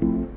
you